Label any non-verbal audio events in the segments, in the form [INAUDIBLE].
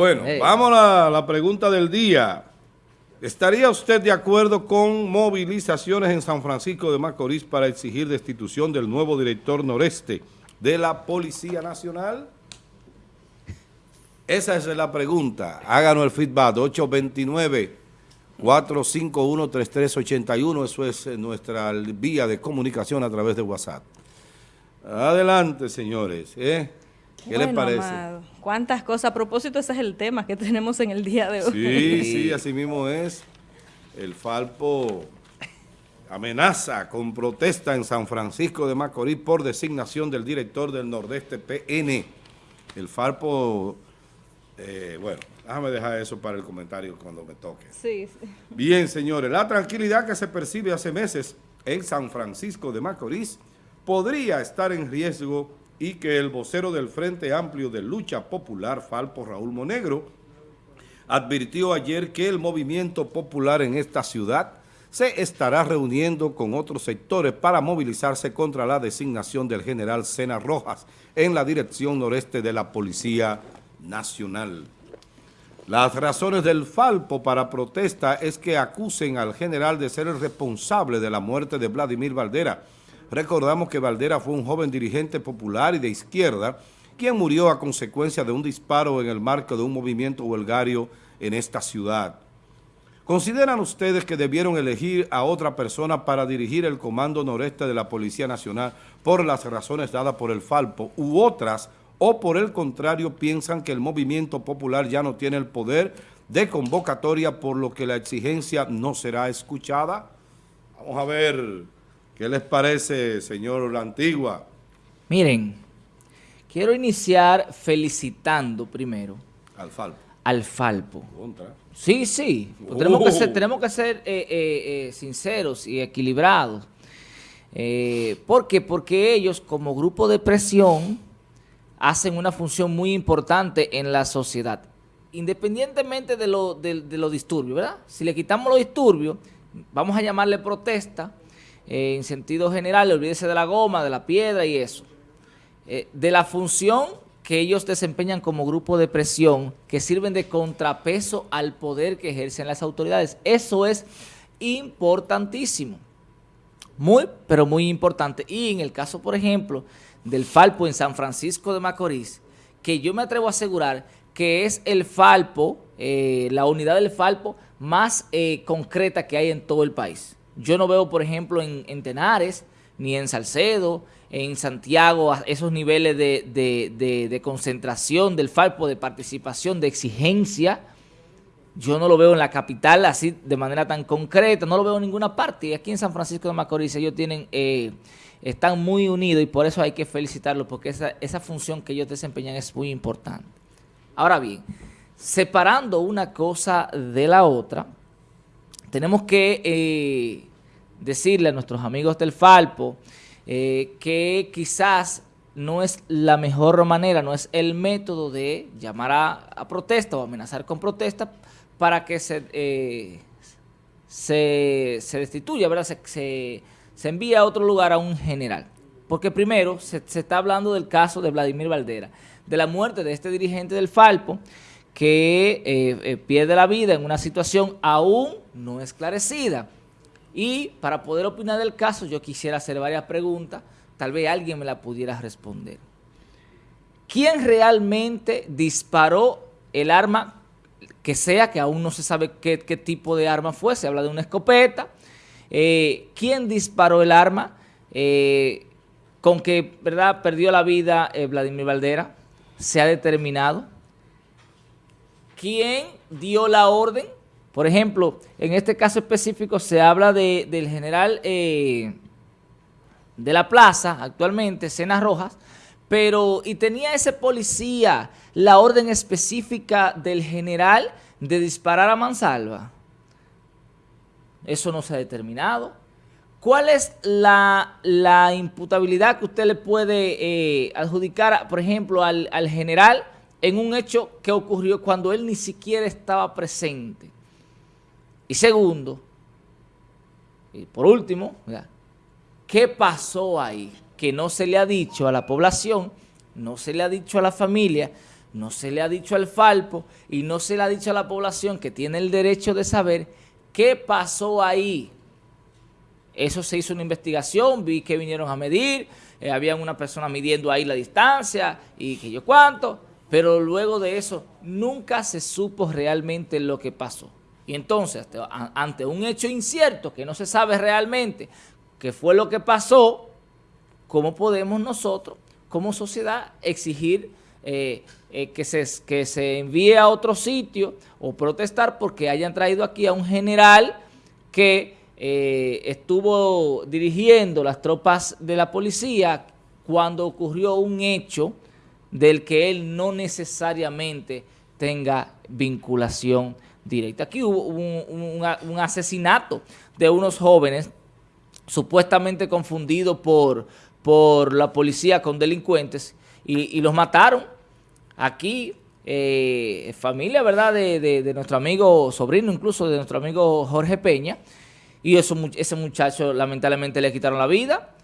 Bueno, vamos a la pregunta del día. ¿Estaría usted de acuerdo con movilizaciones en San Francisco de Macorís para exigir destitución del nuevo director noreste de la Policía Nacional? Esa es la pregunta. Háganos el feedback, 829-451-3381. Eso es nuestra vía de comunicación a través de WhatsApp. Adelante, señores. ¿eh? ¿Qué les parece? Cuántas cosas. A propósito, ese es el tema que [LAUGHS] tenemos en el día de hoy. Sí, sí, así mismo es. El Falpo amenaza con protesta en San Francisco de Macorís por designación del director del Nordeste PN. El Falpo, eh, bueno, déjame dejar eso para el comentario cuando me toque. Sí, sí. Bien, señores, la tranquilidad que se percibe hace meses en San Francisco de Macorís podría estar en riesgo y que el vocero del Frente Amplio de Lucha Popular, Falpo Raúl Monegro, advirtió ayer que el movimiento popular en esta ciudad se estará reuniendo con otros sectores para movilizarse contra la designación del general Sena Rojas en la dirección noreste de la Policía Nacional. Las razones del Falpo para protesta es que acusen al general de ser el responsable de la muerte de Vladimir Valdera, Recordamos que Valdera fue un joven dirigente popular y de izquierda quien murió a consecuencia de un disparo en el marco de un movimiento huelgario en esta ciudad. ¿Consideran ustedes que debieron elegir a otra persona para dirigir el Comando Noreste de la Policía Nacional por las razones dadas por el Falpo u otras o por el contrario piensan que el movimiento popular ya no tiene el poder de convocatoria por lo que la exigencia no será escuchada? Vamos a ver... ¿Qué les parece, señor La Antigua? Miren, quiero iniciar felicitando primero al Falpo. Al Falpo. Sí, sí. Tenemos que ser, tenemos que ser eh, eh, eh, sinceros y equilibrados. ¿Por qué? Porque ellos, como grupo de presión, hacen una función muy importante en la sociedad. Independientemente de los de disturbios, ¿verdad? Si le quitamos los disturbios, vamos a llamarle protesta, eh, en sentido general, olvídese de la goma, de la piedra y eso. Eh, de la función que ellos desempeñan como grupo de presión, que sirven de contrapeso al poder que ejercen las autoridades. Eso es importantísimo. Muy, pero muy importante. Y en el caso, por ejemplo, del Falpo en San Francisco de Macorís, que yo me atrevo a asegurar que es el Falpo, eh, la unidad del Falpo más concreta que hay en todo el país. Yo no veo, por ejemplo, en, Tenares, ni en Salcedo, en Santiago, esos niveles de, concentración del Falpo, de participación, de exigencia. Yo no lo veo en la capital así de manera tan concreta, no lo veo en ninguna parte. Aquí en San Francisco de Macorís ellos tienen, eh, están muy unidos y por eso hay que felicitarlos, porque esa, esa función que ellos desempeñan es muy importante. Ahora bien, separando una cosa de la otra, tenemos que eh, decirle a nuestros amigos del Falpo eh, que quizás no es la mejor manera, no es el método de llamar a, protesta o amenazar con protesta para que se, eh, se, destituya, ¿verdad? Se, se, envía a otro lugar a un general. Porque primero se, está hablando del caso de Vladimir Valdera, de la muerte de este dirigente del Falpo, que pierde la vida en una situación aún no esclarecida. Y para poder opinar del caso, yo quisiera hacer varias preguntas. Tal vez alguien me la pudiera responder. ¿Quién realmente disparó el arma que sea, que aún no se sabe qué, tipo de arma fue? Se habla de una escopeta. Eh, ¿Quién disparó el arma eh, con que verdad perdió la vida eh, Vladimir Valdera? Se ha determinado. ¿Quién dio la orden por ejemplo, en este caso específico se habla del general eh, de la plaza, actualmente, Sena Rojas, pero, y tenía ese policía la orden específica del general de disparar a mansalva. Eso no se ha determinado. ¿Cuál es la, imputabilidad que usted le puede eh, adjudicar, por ejemplo, al general en un hecho que ocurrió cuando él ni siquiera estaba presente? Y segundo, y por último, ¿qué pasó ahí? Que no se le ha dicho a la población, no se le ha dicho a la familia, no se le ha dicho al Falpo y no se le ha dicho a la población que tiene el derecho de saber qué pasó ahí. Eso se hizo una investigación, vi que vinieron a medir, eh, había una persona midiendo ahí la distancia y que yo cuánto, pero luego de eso nunca se supo realmente lo que pasó. Y entonces, ante un hecho incierto que no se sabe realmente qué fue lo que pasó, ¿cómo podemos nosotros como sociedad exigir eh, eh, que, se, que se envíe a otro sitio o protestar porque hayan traído aquí a un general que eh, estuvo dirigiendo las tropas de la policía cuando ocurrió un hecho del que él no necesariamente tenga vinculación directa. Aquí hubo un, asesinato de unos jóvenes supuestamente confundidos por, por la policía con delincuentes y los mataron aquí eh, familia, ¿verdad?, de, nuestro amigo, sobrino incluso de nuestro amigo Jorge Peña, y ese muchacho lamentablemente le quitaron la vida.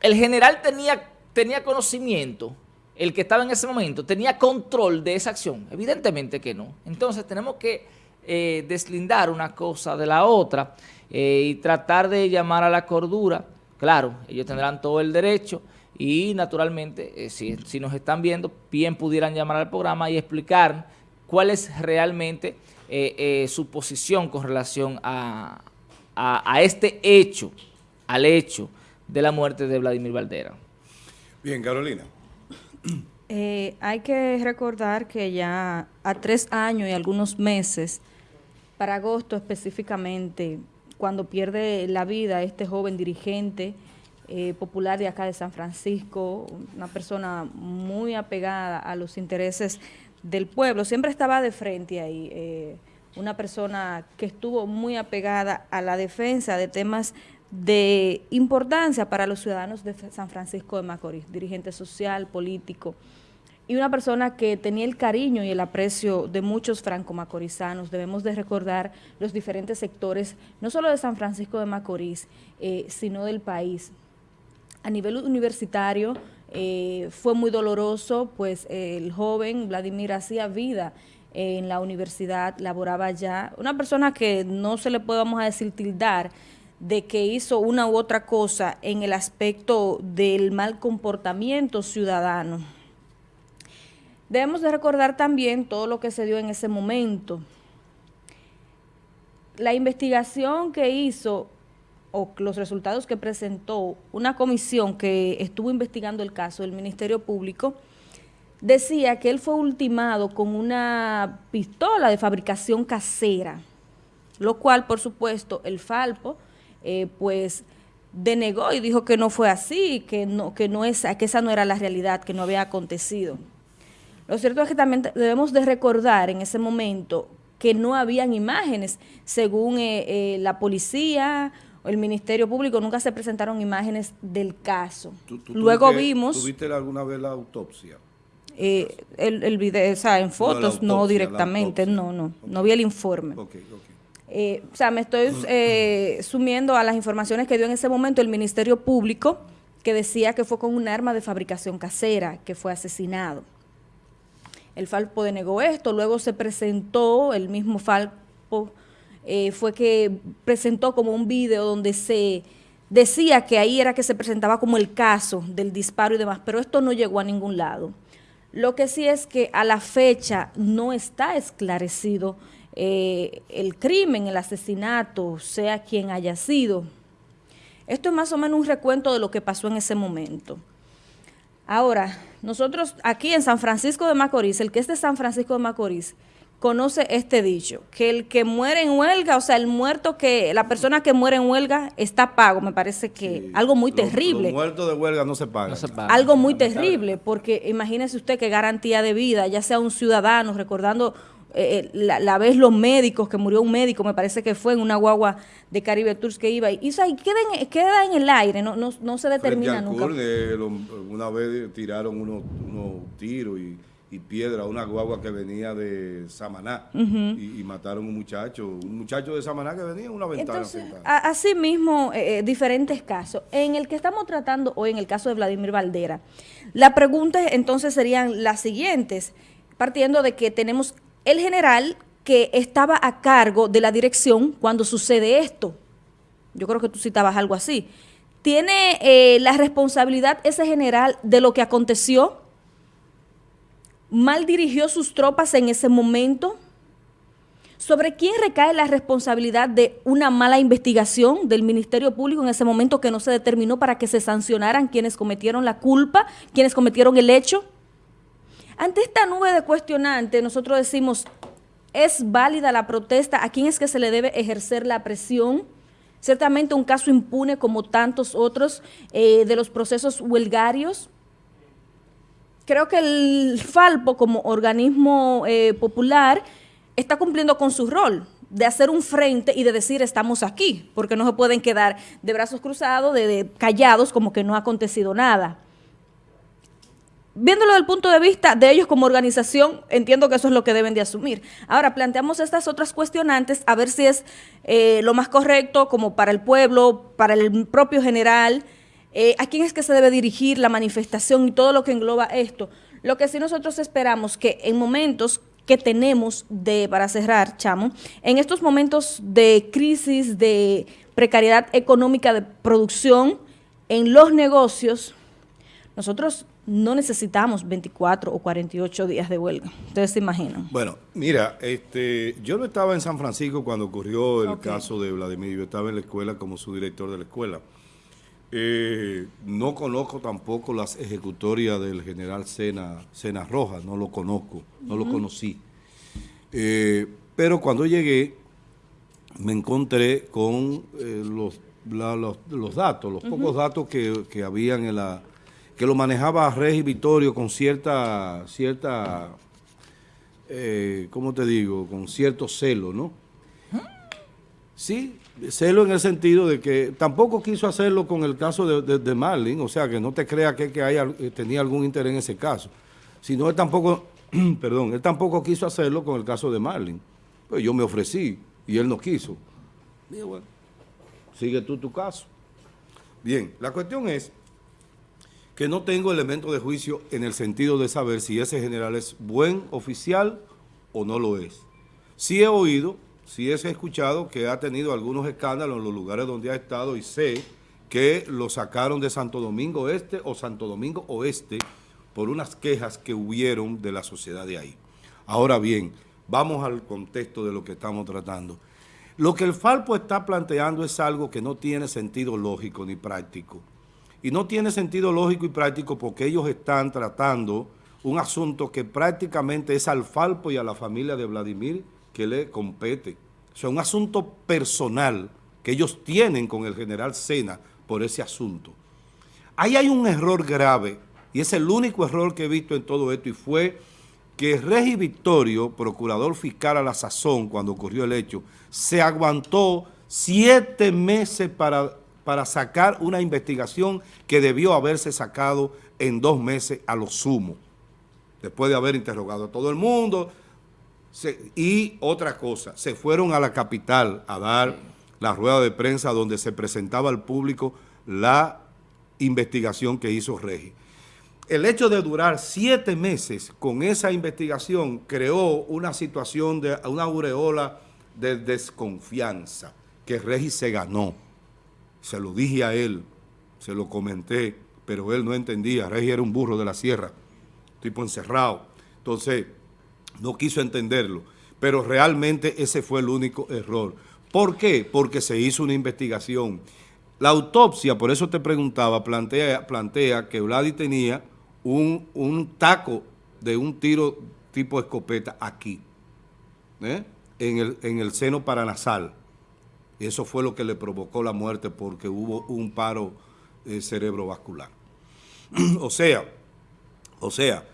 El general tenía, tenía conocimiento, el que estaba en ese momento, tenía control de esa acción. Evidentemente que no. Entonces tenemos que eh, deslindar una cosa de la otra eh, y tratar de llamar a la cordura. Claro, ellos tendrán todo el derecho, y naturalmente, eh, si, nos están viendo, bien pudieran llamar al programa y explicar cuál es realmente su posición con relación a, este hecho, al hecho de la muerte de Vladimir Valdera. Bien, Carolina. Hay que recordar que ya a tres años y algunos meses, para agosto específicamente, cuando pierde la vida este joven dirigente, eh, popular de acá de San Francisco, una persona muy apegada a los intereses del pueblo, siempre estaba de frente ahí, eh, una persona que estuvo muy apegada a la defensa de temas de importancia para los ciudadanos de San Francisco de Macorís, dirigente social, político, y una persona que tenía el cariño y el aprecio de muchos franco-macorizanos. Debemos de recordar los diferentes sectores, no solo de San Francisco de Macorís, eh, sino del país a nivel universitario eh, fue muy doloroso, pues el joven Vladimir hacía vida en la universidad, laboraba allá. Una persona que no se le podemos decir tildar de que hizo una u otra cosa en el aspecto del mal comportamiento ciudadano. Debemos de recordar también todo lo que se dio en ese momento. La investigación que hizo o los resultados que presentó una comisión que estuvo investigando el caso del Ministerio Público, decía que él fue ultimado con una pistola de fabricación casera, lo cual, por supuesto, el Falpo, eh, pues, denegó y dijo que no fue así, que no, que no es, que esa no era la realidad, que no había acontecido. Lo cierto es que también debemos de recordar en ese momento que no habían imágenes, según eh, eh, la policía el Ministerio Público, nunca se presentaron imágenes del caso. Luego vimos... ¿Tuviste alguna vez la autopsia? Eh, el, video, o sea, en fotos, no, directamente, no, no, no vi el informe. Eh, o sea, me estoy eh, sumiendo a las informaciones que dio en ese momento el Ministerio Público, que decía que fue con un arma de fabricación casera, que fue asesinado. El Falpo denegó esto, luego se presentó el mismo Falpo eh, fue que presentó como un video donde se decía que ahí era que se presentaba como el caso del disparo y demás, pero esto no llegó a ningún lado. Lo que sí es que a la fecha no está esclarecido eh, el crimen, el asesinato, sea quien haya sido. Esto es más o menos un recuento de lo que pasó en ese momento. Ahora, nosotros aquí en San Francisco de Macorís, el que es de San Francisco de Macorís, conoce este dicho, que el que muere en huelga, o sea, el muerto que, la persona que muere en huelga está pago, me parece que algo muy terrible. Los muertos de huelga no se pagan. Algo muy terrible, porque imagínese usted qué garantía de vida, ya sea un ciudadano, recordando eh, eh, la, vez los médicos, que murió un médico, me parece que fue en una guagua de Caribe Tours que iba, y, y, queda, en, el aire, no, no, se determina nunca. una vez tiraron unos, unos tiros y y piedra una guagua que venía de Samaná y, mataron un muchacho, un muchacho de Samaná que venía en una ventana. así mismo, eh, eh, diferentes casos. En el que estamos tratando hoy, en el caso de Vladimir Valdera, la pregunta entonces serían las siguientes. partiendo de que tenemos el general que estaba a cargo de la dirección cuando sucede esto. Yo creo que tú citabas algo así. ¿Tiene eh, la responsabilidad ese general de lo que aconteció? ¿Mal dirigió sus tropas en ese momento? ¿Sobre quién recae la responsabilidad de una mala investigación del Ministerio Público en ese momento que no se determinó para que se sancionaran quienes cometieron la culpa, quienes cometieron el hecho? Ante esta nube de cuestionantes, nosotros decimos, ¿es válida la protesta? ¿A quién es que se le debe ejercer la presión? Ciertamente un caso impune como tantos otros eh, de los procesos huelgarios. Creo que el Falpo como organismo eh, popular está cumpliendo con su rol de hacer un frente y de decir estamos aquí, porque no se pueden quedar de brazos cruzados, de callados, como que no ha acontecido nada viéndolo desde el punto de vista de ellos como organización, entiendo que eso es lo que deben de asumir. Ahora, planteamos estas otras cuestionantes a ver si es eh, lo más correcto como para el pueblo, para el propio general, eh, a quién es que se debe dirigir la manifestación y todo lo que engloba esto. Lo que sí nosotros esperamos que en momentos que tenemos de, para cerrar, Chamo, en estos momentos de crisis, de precariedad económica de producción en los negocios, nosotros no necesitamos 24 o 48 días de huelga. Ustedes se imaginan. Bueno, mira, este, yo no estaba en San Francisco cuando ocurrió el caso de Vladimir. Yo estaba en la escuela como su director de la escuela. Eh, no conozco tampoco las ejecutorias del general Sena, Sena Rojas, no lo conozco, no lo conocí. Eh, pero cuando llegué, me encontré con eh, los, los, datos, los pocos datos que, que habían en la que lo manejaba Regi Vittorio con cierta, cierta eh, ¿cómo te digo? Con cierto celo, ¿no? Sí, celo en el sentido de que tampoco quiso hacerlo con el caso de, de, Marlin, o sea, que no te creas que, que eh, tenía algún interés en ese caso, sino él tampoco, [CLEARS THROAT] perdón, él tampoco quiso hacerlo con el caso de Marlin. Pues yo me ofrecí y él no quiso. Dije, bueno, sigue tú tu caso. Bien, la cuestión es que no tengo elementos de juicio en el sentido de saber si ese general es buen oficial o no lo es. Sí he oído, sí he escuchado que ha tenido algunos escándalos en los lugares donde ha estado y sé que lo sacaron de Santo Domingo Este o Santo Domingo Oeste por unas quejas que hubieron de la sociedad de ahí. Ahora bien, vamos al contexto de lo que estamos tratando. Lo que el Falpo está planteando es algo que no tiene sentido lógico ni práctico. Y no tiene sentido lógico y práctico porque ellos están tratando un asunto que prácticamente es al Falpo y a la familia de Vladimir que le compete. O sea, un asunto personal que ellos tienen con el general Sena por ese asunto. Ahí hay un error grave, y es el único error que he visto en todo esto, y fue que Regi Victorio, procurador fiscal a la sazón cuando ocurrió el hecho, se aguantó siete meses para para sacar una investigación que debió haberse sacado en dos meses a lo sumo, después de haber interrogado a todo el mundo. y otra cosa, se fueron a la capital a dar la rueda de prensa donde se presentaba al público la investigación que hizo Regi. El hecho de durar siete meses con esa investigación creó una situación de una aureola de desconfianza que Regi se ganó se lo dije a él, se lo comenté, pero él no entendía. Regi era un burro de la sierra, tipo encerrado. Entonces, no quiso entenderlo. Pero realmente ese fue el único error. ¿Por qué? Porque se hizo una investigación. La autopsia, por eso te preguntaba, plantea, plantea que Vladi tenía un, un, taco de un tiro tipo escopeta aquí, ¿eh? en, el, en el seno paranasal. Y eso fue lo que le provocó la muerte porque hubo un paro eh, cerebrovascular. [CLEARS THROAT] o sea, o sea,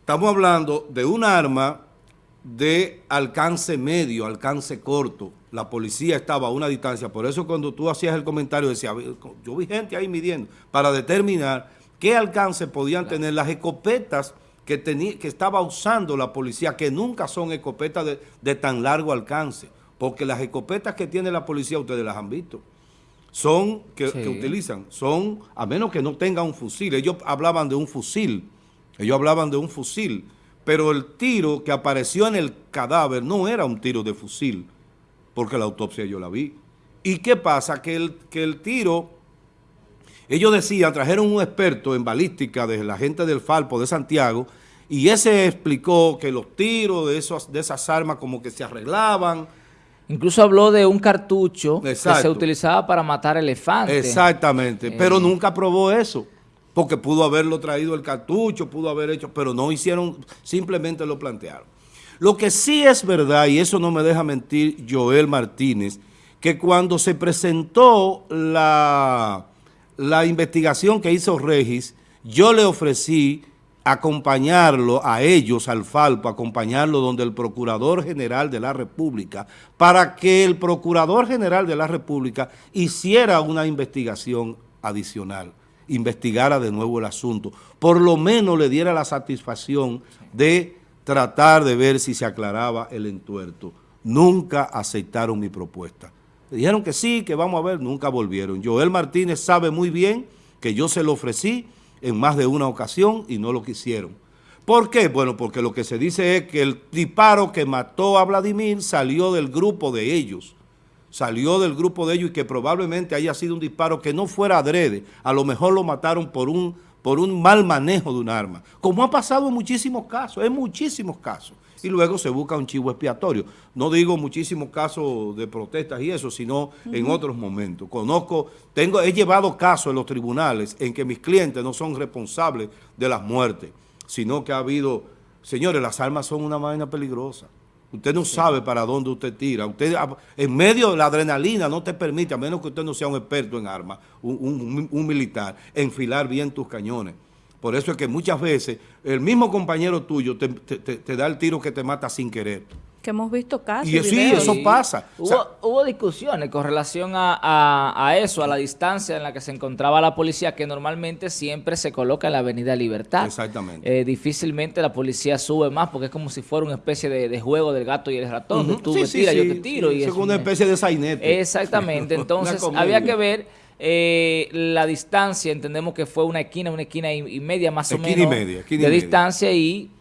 estamos hablando de un arma de alcance medio, alcance corto. La policía estaba a una distancia. Por eso cuando tú hacías el comentario decía, yo vi gente ahí midiendo para determinar qué alcance podían tener las escopetas que, tenía, que estaba usando la policía, que nunca son escopetas de tan largo alcance porque las escopetas que tiene la policía, ustedes las han visto, son, que, utilizan, son, a menos que no tenga un fusil, ellos hablaban de un fusil, ellos hablaban de un fusil, pero el tiro que apareció en el cadáver no era un tiro de fusil, porque la autopsia yo la vi. ¿Y qué pasa? Que el, que el tiro, ellos decían, trajeron un experto en balística de la gente del Falpo de Santiago, y ese explicó que los tiros de, esos, de esas armas como que se arreglaban. Incluso habló de un cartucho que se utilizaba para matar elefantes. Exactamente, pero eh. nunca probó eso porque pudo haberlo traído el cartucho, pudo haber hecho, pero no hicieron, simplemente lo plantearon. Lo que sí es verdad, y eso no me deja mentir Joel Martínez, que cuando se presentó la, la investigación que hizo Regis, yo le ofrecí acompañarlo a ellos, al Falpo, acompañarlo donde el Procurador General de la República, para que el Procurador General de la República hiciera una investigación adicional investigara de nuevo el asunto, por lo menos le diera la satisfacción de tratar de ver si se aclaraba el entuerto. Nunca aceptaron mi propuesta. dijeron que sí, que vamos a ver, nunca volvieron. Joel Martínez sabe muy bien que yo se lo ofrecí en más de una ocasión y no lo quisieron. ¿Por qué? Bueno, porque lo que se dice es que el disparo que mató a Vladimir salió del grupo de ellos salió del grupo de ellos y que probablemente haya sido un disparo que no fuera adrede, a lo mejor lo mataron por un, por un mal manejo de un arma, como ha pasado en muchísimos casos, en muchísimos casos, y luego se busca un chivo expiatorio. No digo muchísimos casos de protestas y eso, sino en otros momentos. Conozco, tengo, he llevado casos en los tribunales en que mis clientes no son responsables de las muertes, sino que ha habido, señores, las armas son una vaina peligrosa. Usted no sabe para dónde usted tira. Usted En medio de la adrenalina no te permite, a menos que usted no sea un experto en armas, un, militar, enfilar bien tus cañones. Por eso es que muchas veces el mismo compañero tuyo te da el tiro que te mata sin querer que hemos visto casos. Y sí, eso pasa. Hubo, discusiones con relación a, eso, a la distancia en la que se encontraba la policía, que normalmente siempre se coloca en la avenida Libertad. Exactamente. Eh, difícilmente la policía sube más porque es como si fuera una especie de, juego del gato y el ratón. Tú me tiras, yo te tiro. y es una especie de sainete. Exactamente. [LAUGHS] [LAUGHS] Entonces, había que ver eh, la distancia. Entendemos que fue una esquina, una esquina y, media más o menos de distancia y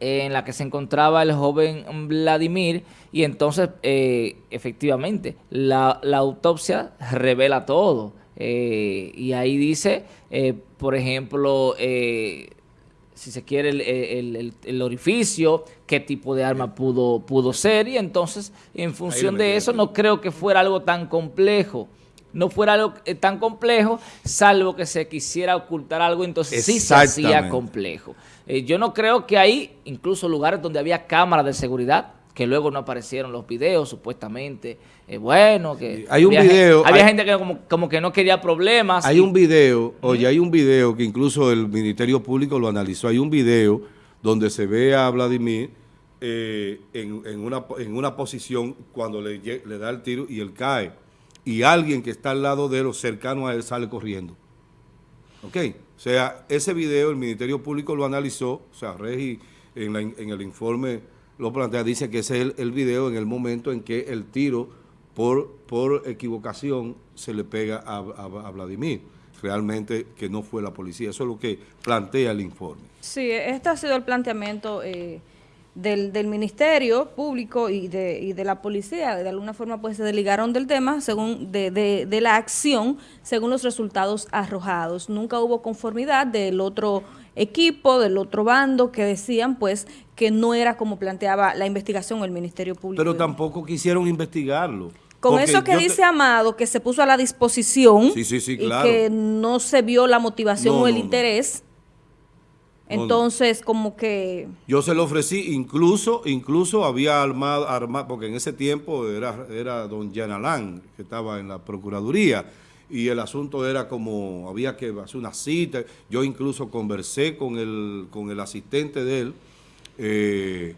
en la que se encontraba el joven Vladimir y entonces eh, efectivamente la, autopsia revela todo. Eh, y ahí dice eh, por ejemplo si se quiere el, orificio qué tipo de arma pudo, pudo ser y entonces en función de eso no creo que fuera algo tan complejo. No fuera algo tan complejo, salvo que se quisiera ocultar algo, entonces sí se hacía complejo. Eh, yo no creo que hay incluso lugares donde había cámaras de seguridad, que luego no aparecieron los videos, supuestamente. Eh, bueno, que hay un había, video, había gente que como, que no quería problemas. Hay un video, oye, hay un video que incluso el Ministerio Público lo analizó. Hay un video donde se ve a Vladimir eh, en, una, en una posición cuando le, le da el tiro y él cae. Y alguien que está al lado de él o cercano a él sale corriendo. ¿Ok? O sea, ese video el Ministerio Público lo analizó, o sea, Regi en, el informe lo plantea, dice que ese es el, video en el momento en que el tiro por, por equivocación se le pega a, Vladimir. Realmente que no fue la policía. Eso es lo que plantea el informe. Sí, este ha sido el planteamiento... Eh, del, del, Ministerio Público y de, y de la policía, de alguna forma pues se desligaron del tema según de, de, la acción según los resultados arrojados. Nunca hubo conformidad del otro equipo, del otro bando que decían pues que no era como planteaba la investigación el Ministerio Público. Pero tampoco quisieron investigarlo. Con eso que dice Amado, que se puso a la disposición y que no se vio la motivación o el interés entonces, como que... Yo se lo ofrecí, incluso incluso había armado, armado porque en ese tiempo era, era don Yanalán, que estaba en la Procuraduría, y el asunto era como, había que hacer una cita, yo incluso conversé con el, con el asistente de él, eh,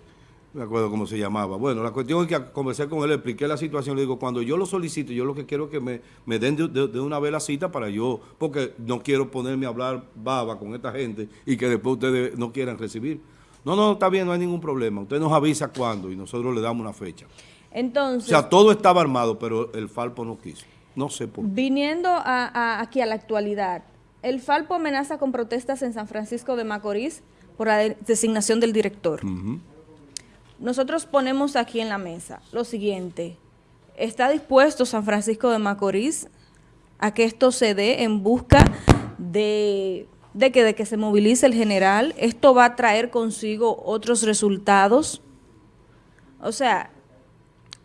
me acuerdo cómo se llamaba. Bueno, la cuestión es que conversé con él, expliqué la situación, le digo, cuando yo lo solicito, yo lo que quiero es que me, me den de, una vez la cita para yo, porque no quiero ponerme a hablar baba con esta gente y que después ustedes no quieran recibir. No, no, está bien, no hay ningún problema. Usted nos avisa cuándo y nosotros le damos una fecha. Entonces... O sea, todo estaba armado, pero el Falpo no quiso. No sé por qué. Viniendo a, aquí a la actualidad, el Falpo amenaza con protestas en San Francisco de Macorís por la designación del director. Nosotros ponemos aquí en la mesa lo siguiente. ¿Está dispuesto San Francisco de Macorís a que esto se dé en busca de, de, que, de que se movilice el general? ¿Esto va a traer consigo otros resultados? O sea,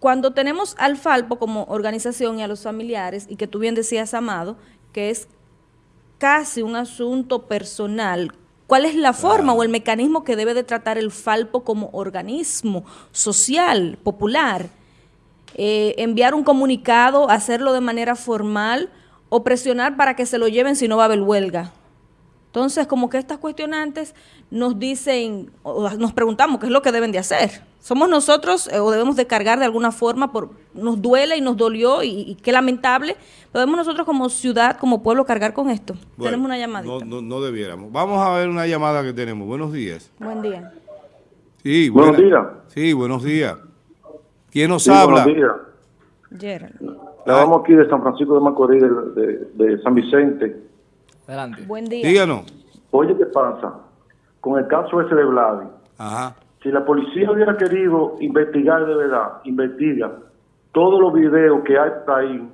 cuando tenemos al Falpo como organización y a los familiares, y que tú bien decías, Amado, que es casi un asunto personal, ¿cuál es la forma o el mecanismo que debe de tratar el Falpo como organismo social, popular? Eh, enviar un comunicado, hacerlo de manera formal o presionar para que se lo lleven si no va a haber huelga. Entonces, como que estas cuestionantes nos dicen, o nos preguntamos qué es lo que deben de hacer. ¿Somos nosotros eh, o debemos de cargar de alguna forma? por Nos duele y nos dolió y, qué lamentable. ¿Podemos nosotros como ciudad, como pueblo, cargar con esto? tenemos una llamada. No, no, debiéramos. Vamos a ver una llamada que tenemos. Buenos días. Buen día. Sí, buenos días. Sí, buenos días. ¿Quién nos habla? Buenos días. Gerald. Vamos aquí de San Francisco de Macorís, de San Vicente. Adelante. Buen día. Díganos. Oye, ¿qué pasa? Con el caso ese de Vladi. Ajá. Si la policía hubiera querido investigar de verdad, investiga todos los videos que hay por ahí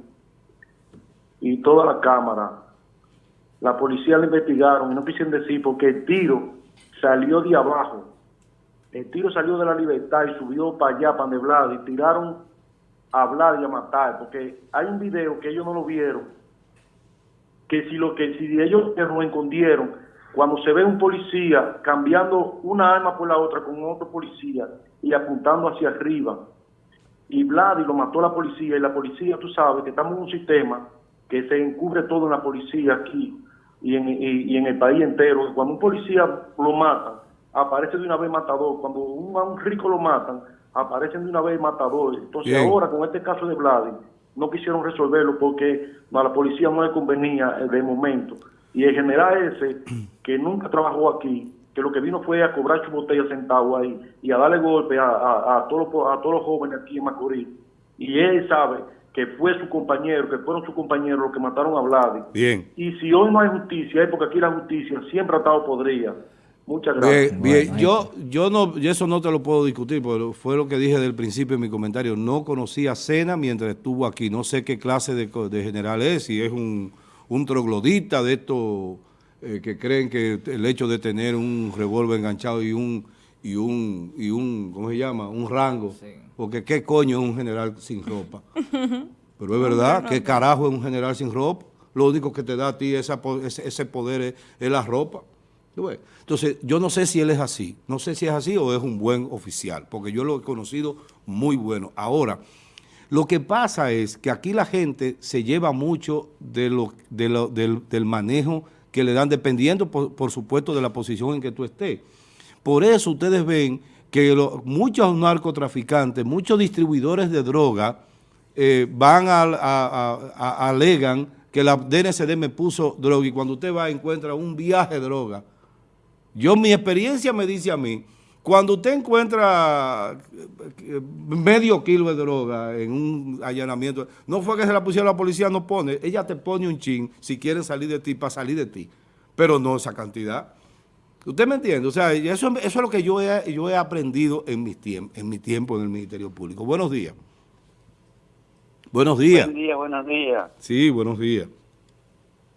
y toda la cámara, la policía la investigaron y no quisieron decir porque el tiro salió de abajo. El tiro salió de la libertad y subió para allá, para Vladi, y tiraron a Vladi a matar, porque hay un video que ellos no lo vieron que si lo que si ellos lo escondieron, cuando se ve un policía cambiando una arma por la otra con otro policía y apuntando hacia arriba, y Vladi lo mató la policía, y la policía, tú sabes, que estamos en un sistema que se encubre todo en la policía aquí y en, y, en el país entero. Cuando un policía lo matan, aparece de una vez matador. Cuando un, a un rico lo matan, aparecen de una vez matador. Entonces ahora, con este caso de Vladi, no quisieron resolverlo porque a la policía no le convenía eh, de momento. Y el general ese, [CLEARS THROAT] que nunca trabajó aquí, que lo que vino fue a cobrar su botella sentado ahí y a darle golpe a, a, todos, los, a todos los jóvenes aquí en Macorís. Y él sabe que fue su compañero, que fueron sus compañeros los que mataron a Vladi. Bien. Y si hoy no hay justicia, es porque aquí la justicia siempre ha estado podrida. Muchas gracias. Bien, Yo, yo no, eso no te lo puedo discutir, porque fue lo que dije del principio en mi comentario. No conocía a Cena mientras estuvo aquí. No sé qué clase de, general es, si es un, un troglodita de estos eh, que creen que el hecho de tener un revólver enganchado y un, y un, y un, ¿cómo se llama? Un rango. Porque qué coño es un general sin ropa. [LAUGHS] Pero es verdad, ¿qué carajo es un general sin ropa? Lo único que te da a ti ese, ese poder es la ropa. Entonces, yo no sé si él es así, no sé si es así o es un buen oficial, porque yo lo he conocido muy bueno. Ahora, lo que pasa es que aquí la gente se lleva mucho del, manejo que le dan, dependiendo, por, supuesto, de la posición en que tú estés. Por eso ustedes ven que muchos narcotraficantes, muchos distribuidores de droga eh, van a, alegan que la DNCD me puso droga y cuando usted va encuentra un viaje de droga yo, mi experiencia me dice a mí, cuando usted encuentra eh, medio kilo de droga en un allanamiento, no fue que se la pusieron la policía, no pone, ella te pone un chin si quieren salir de ti, para salir de ti, pero no esa cantidad. ¿Usted me entiende? O sea, eso, eso es lo que yo he, yo he aprendido en, mis en mi tiempo en el Ministerio Público. Buenos días. Buenos días. Buenos días, buenos días. Sí, buenos días.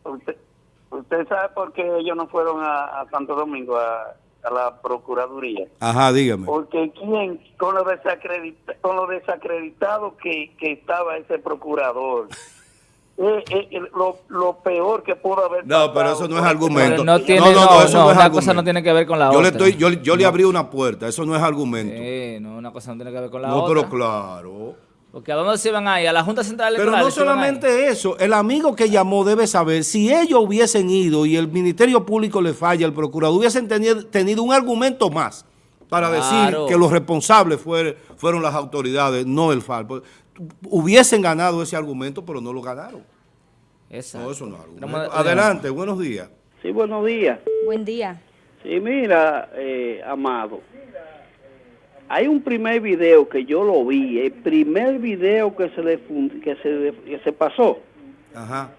¿Usted sabe por qué ellos no fueron a, Santo Domingo, a, la Procuraduría? Ajá, dígame. Porque quién, con lo, con lo desacreditado que, estaba ese procurador, [LAUGHS] eh, eh, eh, lo, peor que pudo haber No, pero eso no es argumento. no, tiene, no, no, eso no, es una cosa no tiene que ver con la yo otra. Le estoy, yo, yo le abrí una puerta, eso no es argumento. No, una cosa no tiene que ver con la otra. No, pero claro. Porque ¿a dónde se van ahí? A la Junta Central Electoral. Pero no solamente eso, el amigo que llamó debe saber, si ellos hubiesen ido y el Ministerio Público le falla, el procurador, hubiesen tenido, un argumento más para decir que los responsables fueron las autoridades, no el. Pues, hubiesen ganado ese argumento, pero no lo ganaron. Exacto. No, eso no es argumento. Adelante, buenos días. Sí, buenos días. Buen día. Sí, mira, eh, Amado, hay un primer video que yo lo vi, el primer video que se le que se, que se pasó. Ajá.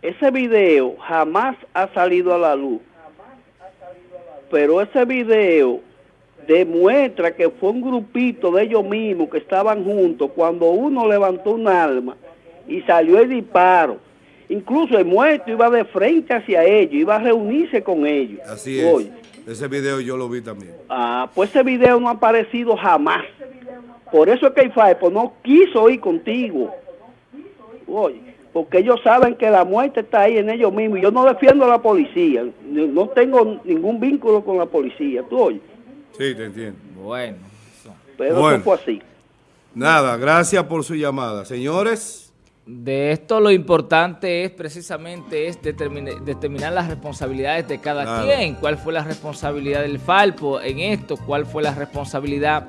Ese video jamás ha salido a la luz. pero ese video demuestra que fue un grupito de ellos mismos que estaban juntos cuando uno levantó un arma y salió el disparo. Incluso el muerto iba de frente hacia ellos, iba a reunirse con ellos. Así es. Ese video yo lo vi también. Ah, pues ese video no ha aparecido jamás. Por eso es que el FAEPO no quiso ir contigo. Oye, porque ellos saben que la muerte está ahí en ellos mismos. Yo no defiendo a la policía, no tengo ningún vínculo con la policía, ¿tú oyes? Sí, te entiendo. Bueno. Pero eso fue así. Nada, gracias por su llamada. Señores... De esto lo importante es precisamente es determinar, las responsabilidades de cada quien. ¿Cuál fue la responsabilidad del Falpo en esto? ¿Cuál fue la responsabilidad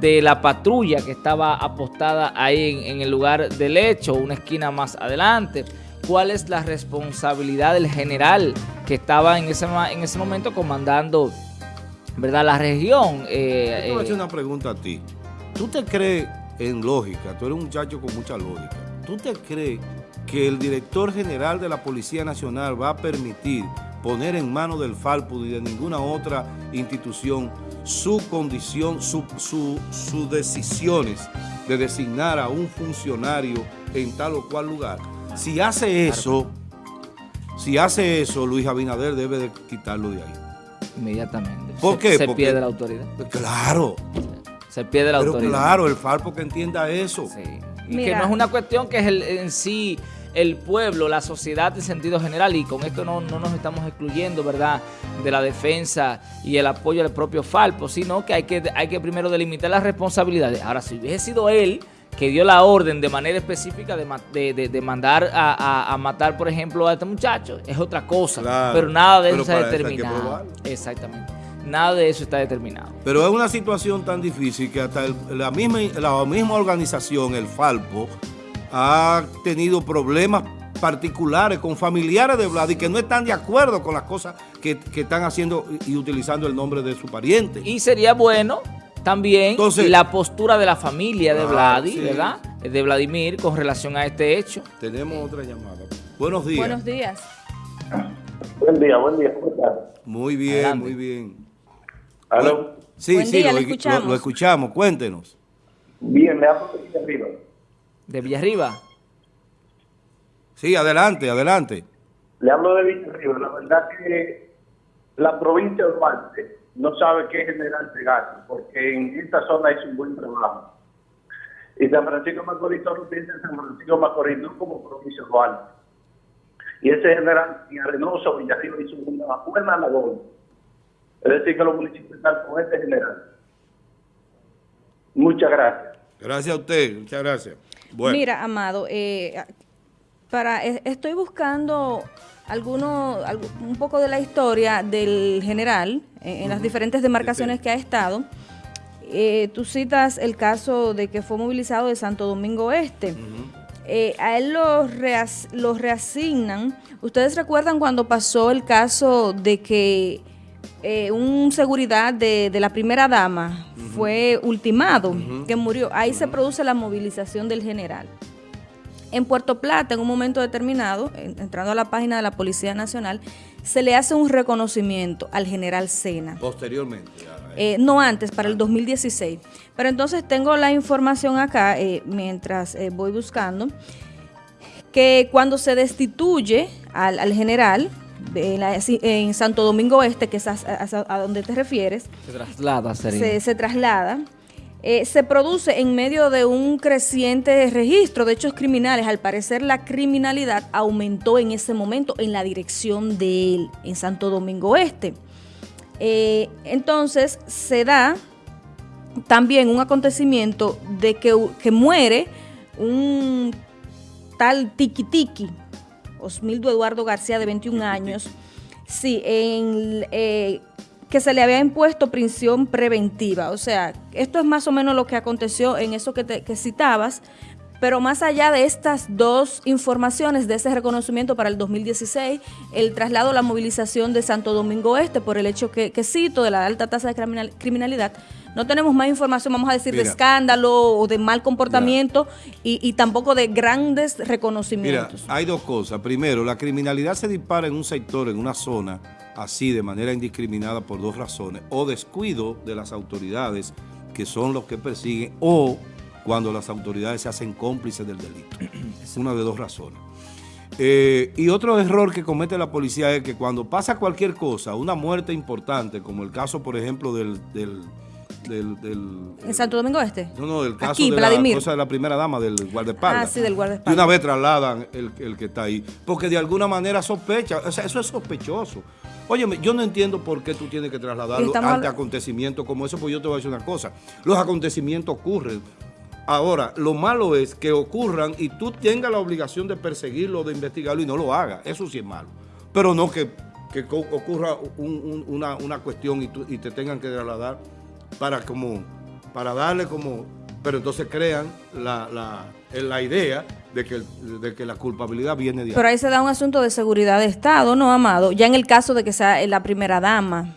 de la patrulla que estaba apostada ahí en, el lugar del hecho, una esquina más adelante? ¿Cuál es la responsabilidad del general que estaba en ese, en ese momento comandando verdad la región? Eh, Yo te voy a hacer eh, una pregunta a ti. ¿Tú te crees en lógica? Tú eres un muchacho con mucha lógica ¿tú te crees que el director general de la Policía Nacional va a permitir poner en manos del Falpo y de ninguna otra institución su condición, sus su, decisiones de designar a un funcionario en tal o cual lugar? Si hace eso, si hace eso, Luis Abinader debe de quitarlo de ahí. Inmediatamente. ¿Por qué? Se pierde la autoridad. Claro. Se pierde la autoridad. Pero claro, el Falpo que entienda eso. Sí. Y que no es una cuestión que es el, en sí el pueblo, la sociedad en sentido general, y con esto no, nos estamos excluyendo, ¿verdad?, de la defensa y el apoyo al propio Falpo, sino que hay que, hay que primero delimitar las responsabilidades. Ahora, si hubiese sido él que dio la orden de manera específica de, mandar a, matar, por ejemplo, a este muchacho, es otra cosa, pero nada de eso está determinado. Exactamente. Nada de eso está determinado. Pero es una situación tan difícil que hasta la, misma, la misma organización, el Falpo, ha tenido problemas particulares con familiares de Vlad y que no están de acuerdo con las cosas que, están haciendo y utilizando el nombre de su pariente. Y sería bueno también la postura de la familia de ah, Vladi, ¿verdad? De Vladimir con relación a este hecho. Tenemos otra llamada. Buenos días. Buenos días. Buen día, buen día. Muy bien, muy bien. ¿Aló? Sí, sí, lo, escuchamos. Cuéntenos. Bien, me hablo de Villarriba. ¿De Villarriba? Sí, adelante, adelante. Le hablo de Villarriba. La verdad que la provincia de Marte no sabe qué general pegar, porque en esta zona es un buen trabajo. Y San Francisco Macorís solo piensa en San Francisco Macorís, no como provincia de Duarte. Y ese general, y Arenoso, Villarriba hizo una buena labor es decir, que los municipios están con este general. Muchas gracias. Gracias a usted, muchas gracias. Mira, Amado, eh, para e, estoy buscando alguno, un poco de la historia del general en, las diferentes demarcaciones que ha estado. Eh, tú citas el caso de que fue movilizado de Santo Domingo Este. Eh, a él los, los reasignan. ¿Ustedes recuerdan cuando pasó el caso de que eh, un seguridad de, la primera dama fue ultimado, que murió. Ahí se produce la movilización del general. En Puerto Plata, en un momento determinado, entrando a la página de la Policía Nacional, se le hace un reconocimiento al general Sena. Posteriormente. Eh, no antes, para el 2016. Pero entonces tengo la información acá, eh, mientras voy buscando, que cuando se destituye al general, en, Santo Domingo Este, que es a, donde te refieres. Se traslada, se, traslada. Eh, se produce en medio de un creciente registro de hechos criminales. Al parecer la criminalidad aumentó en ese momento en la dirección de él, en Santo Domingo Este. Eh, entonces se da también un acontecimiento de que, que muere un tal Tiki Tiki, Osmildo Eduardo García, de 21 años, sí, en, eh, que se le había impuesto prisión preventiva. O sea, esto es más o menos lo que aconteció en eso que, que citabas, pero más allá de estas dos informaciones, de ese reconocimiento para el 2016, el traslado, la movilización de Santo Domingo Este por el hecho que, que cito de la alta tasa de criminalidad, no tenemos más información, vamos a decir, de escándalo o de mal comportamiento y, tampoco de grandes reconocimientos. Mira, hay dos cosas. Primero, la criminalidad se dispara en un sector, en una zona, así de manera indiscriminada por dos razones, o descuido de las autoridades que son los que persiguen, o cuando las autoridades se hacen cómplices del delito. Es [CLEARS THROAT] una de dos razones. Eh, y otro error que comete la policía es que cuando pasa cualquier cosa, una muerte importante, como el caso, por ejemplo, del... del, del, del ¿En Santo Domingo Este? No, no, del caso Aquí, de Vladimir. la cosa de la primera dama, del guardaespaldas. Ah, sí, del guardaespaldas. De una vez trasladan el, el que está ahí. Porque de alguna manera sospecha, o sea, eso es sospechoso. Óyeme, yo no entiendo por qué tú tienes que trasladarlo ante acontecimientos como eso, pues yo te voy a decir una cosa. Los acontecimientos ocurren. Ahora, lo malo es que ocurran y tú tengas la obligación de perseguirlo, de investigarlo y no lo hagas. Eso sí es malo. Pero no que, que ocurra un- un- una, una cuestión y, tú- y te tengan que trasladar para como para darle como pero entonces crean la, la, la idea de que, de que la culpabilidad viene de ahí. Pero ahí se da un asunto de seguridad de Estado, ¿no, Amado? Ya en el caso de que sea la primera dama.